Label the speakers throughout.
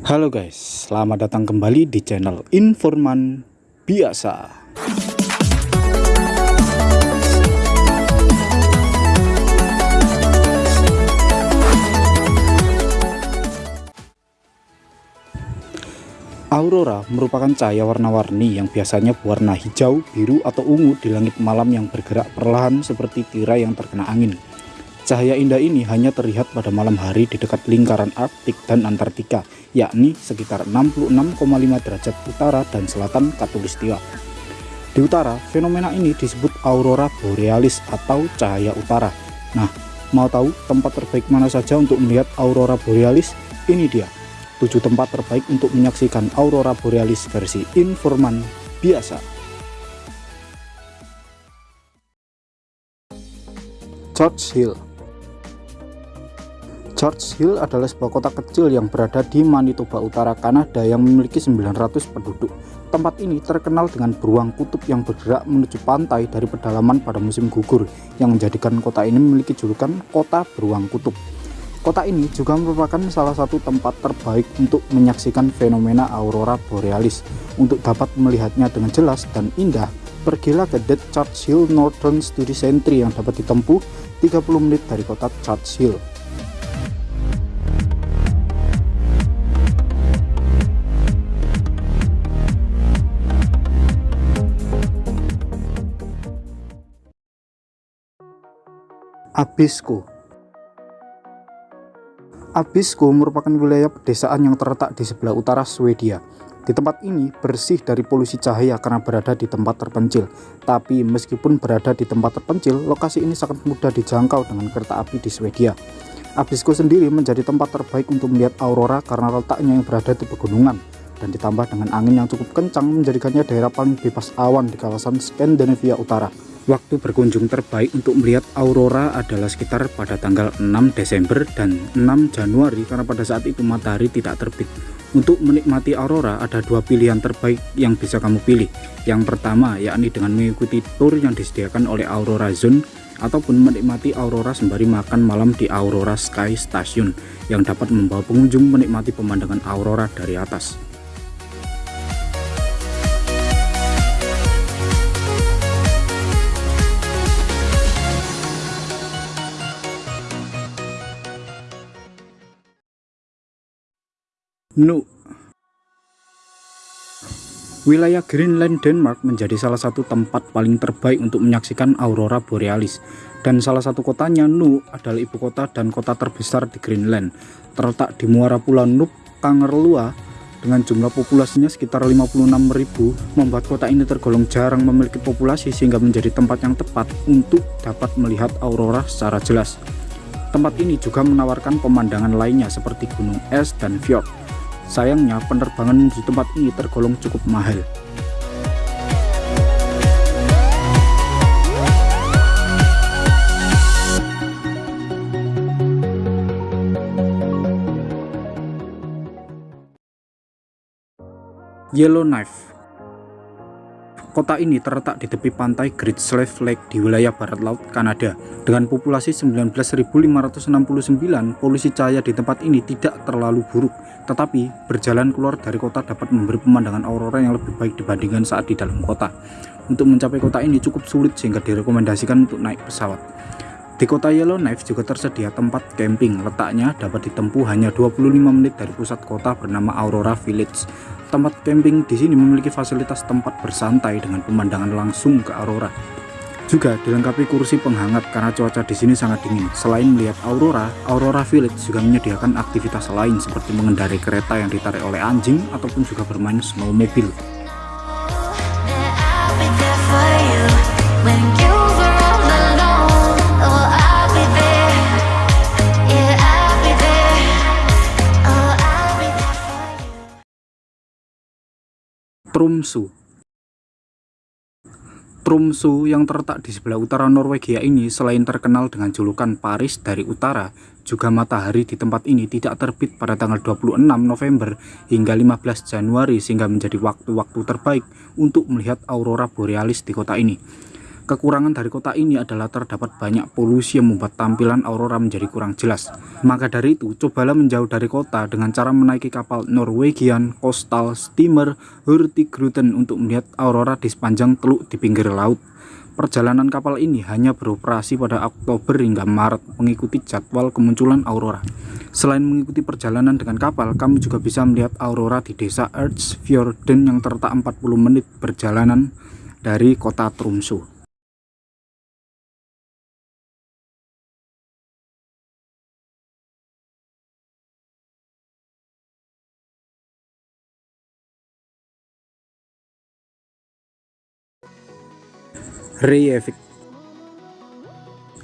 Speaker 1: Halo guys, selamat datang kembali di channel Informan Biasa. Aurora merupakan cahaya warna-warni yang biasanya berwarna hijau, biru, atau ungu di langit malam yang bergerak perlahan seperti tirai yang terkena angin. Cahaya indah ini hanya terlihat pada malam hari di dekat lingkaran Arktik dan Antartika, yakni sekitar 66,5 derajat utara dan selatan Katulistiwa. Di utara, fenomena ini disebut aurora borealis atau cahaya utara. Nah, mau tahu tempat terbaik mana saja untuk melihat aurora borealis? Ini dia 7 tempat terbaik untuk menyaksikan aurora borealis versi informan biasa. George Hill George Hill adalah sebuah kota kecil yang berada di Manitoba Utara, Kanada yang memiliki 900 penduduk. Tempat ini terkenal dengan beruang kutub yang bergerak menuju pantai dari pedalaman pada musim gugur, yang menjadikan kota ini memiliki julukan Kota Beruang Kutub. Kota ini juga merupakan salah satu tempat terbaik untuk menyaksikan fenomena aurora borealis. Untuk dapat melihatnya dengan jelas dan indah, pergilah ke Dead Churchill Northern Study Center yang dapat ditempuh 30 menit dari kota Churchill. Abisko Abisko merupakan wilayah pedesaan yang terletak di sebelah utara Swedia. Di tempat ini bersih dari polusi cahaya karena berada di tempat terpencil. Tapi meskipun berada di tempat terpencil, lokasi ini sangat mudah dijangkau dengan kereta api di Swedia. Abisko sendiri menjadi tempat terbaik untuk melihat aurora karena letaknya yang berada di pegunungan dan ditambah dengan angin yang cukup kencang menjadikannya daerah paling bebas awan di kawasan Skandinavia Utara. Waktu berkunjung terbaik untuk melihat aurora adalah sekitar pada tanggal 6 Desember dan 6 Januari karena pada saat itu matahari tidak terbit. Untuk menikmati aurora ada dua pilihan terbaik yang bisa kamu pilih. Yang pertama yakni dengan mengikuti tour yang disediakan oleh Aurora Zone ataupun menikmati aurora sembari makan malam di Aurora Sky Station yang dapat membawa pengunjung menikmati pemandangan aurora dari atas. Nu. Wilayah Greenland, Denmark menjadi salah satu tempat paling terbaik untuk menyaksikan aurora borealis. Dan salah satu kotanya Nuuk adalah ibu kota dan kota terbesar di Greenland. Terletak di muara pulau Nuuk Kangerlua dengan jumlah populasinya sekitar 56.000 membuat kota ini tergolong jarang memiliki populasi sehingga menjadi tempat yang tepat untuk dapat melihat aurora secara jelas. Tempat ini juga menawarkan pemandangan lainnya seperti gunung es dan fjord Sayangnya penerbangan menuju tempat ini tergolong cukup mahal. Yellowknife Kota ini terletak di tepi pantai Great Slave Lake di wilayah barat laut Kanada. Dengan populasi 19.569, polusi cahaya di tempat ini tidak terlalu buruk. Tetapi, berjalan keluar dari kota dapat memberi pemandangan aurora yang lebih baik dibandingkan saat di dalam kota. Untuk mencapai kota ini cukup sulit sehingga direkomendasikan untuk naik pesawat. Di kota Yellowknife juga tersedia tempat camping, letaknya dapat ditempuh hanya 25 menit dari pusat kota bernama Aurora Village. Tempat camping di sini memiliki fasilitas tempat bersantai dengan pemandangan langsung ke aurora. Juga dilengkapi kursi penghangat karena cuaca di sini sangat dingin. Selain melihat aurora, Aurora Village juga menyediakan aktivitas lain seperti mengendarai kereta yang ditarik oleh anjing ataupun juga bermain snowmobile. Tromsø Tromsø yang terletak di sebelah utara Norwegia ini selain terkenal dengan julukan Paris dari utara, juga matahari di tempat ini tidak terbit pada tanggal 26 November hingga 15 Januari sehingga menjadi waktu-waktu terbaik untuk melihat aurora borealis di kota ini. Kekurangan dari kota ini adalah terdapat banyak polusi yang membuat tampilan aurora menjadi kurang jelas. Maka dari itu, cobalah menjauh dari kota dengan cara menaiki kapal Norwegian Coastal Steamer Hurtigruten untuk melihat aurora di sepanjang teluk di pinggir laut. Perjalanan kapal ini hanya beroperasi pada Oktober hingga Maret mengikuti jadwal kemunculan aurora. Selain mengikuti perjalanan dengan kapal, kamu juga bisa melihat aurora di desa Erzfjorden yang terletak 40 menit perjalanan dari kota Tromsø. Reykjavik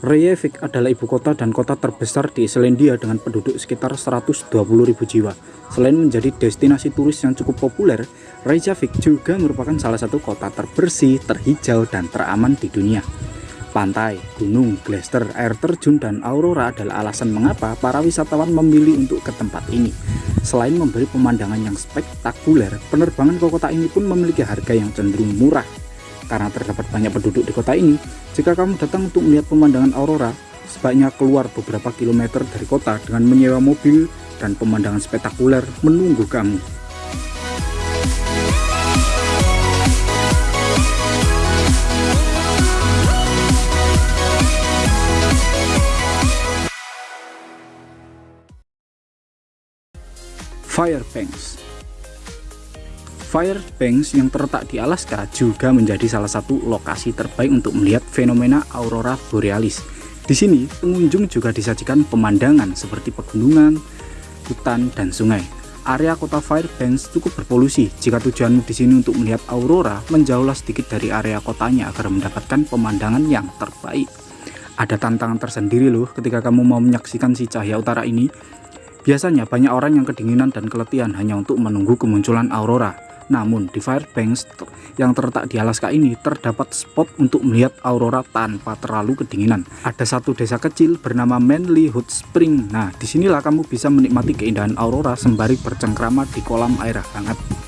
Speaker 1: Reykjavik adalah ibu kota dan kota terbesar di Islandia dengan penduduk sekitar 120.000 jiwa. Selain menjadi destinasi turis yang cukup populer, Reykjavik juga merupakan salah satu kota terbersih, terhijau, dan teraman di dunia. Pantai, gunung, glacier, air terjun, dan aurora adalah alasan mengapa para wisatawan memilih untuk ke tempat ini. Selain memberi pemandangan yang spektakuler, penerbangan ke kota ini pun memiliki harga yang cenderung murah karena terdapat banyak penduduk di kota ini, jika kamu datang untuk melihat pemandangan aurora, sebaiknya keluar beberapa kilometer dari kota dengan menyewa mobil dan pemandangan spektakuler menunggu kamu. Firebanks Fairbanks yang terletak di Alaska juga menjadi salah satu lokasi terbaik untuk melihat fenomena aurora borealis. Di sini, pengunjung juga disajikan pemandangan seperti pegunungan, hutan, dan sungai. Area kota Fairbanks cukup berpolusi. Jika tujuanmu di sini untuk melihat aurora, menjauhlah sedikit dari area kotanya agar mendapatkan pemandangan yang terbaik. Ada tantangan tersendiri loh ketika kamu mau menyaksikan si cahaya utara ini. Biasanya banyak orang yang kedinginan dan keletihan hanya untuk menunggu kemunculan aurora. Namun di Fairbanks yang terletak di Alaska ini terdapat spot untuk melihat aurora tanpa terlalu kedinginan. Ada satu desa kecil bernama Manly Hot Spring. Nah, di sinilah kamu bisa menikmati keindahan aurora sembari bercengkrama di kolam air hangat.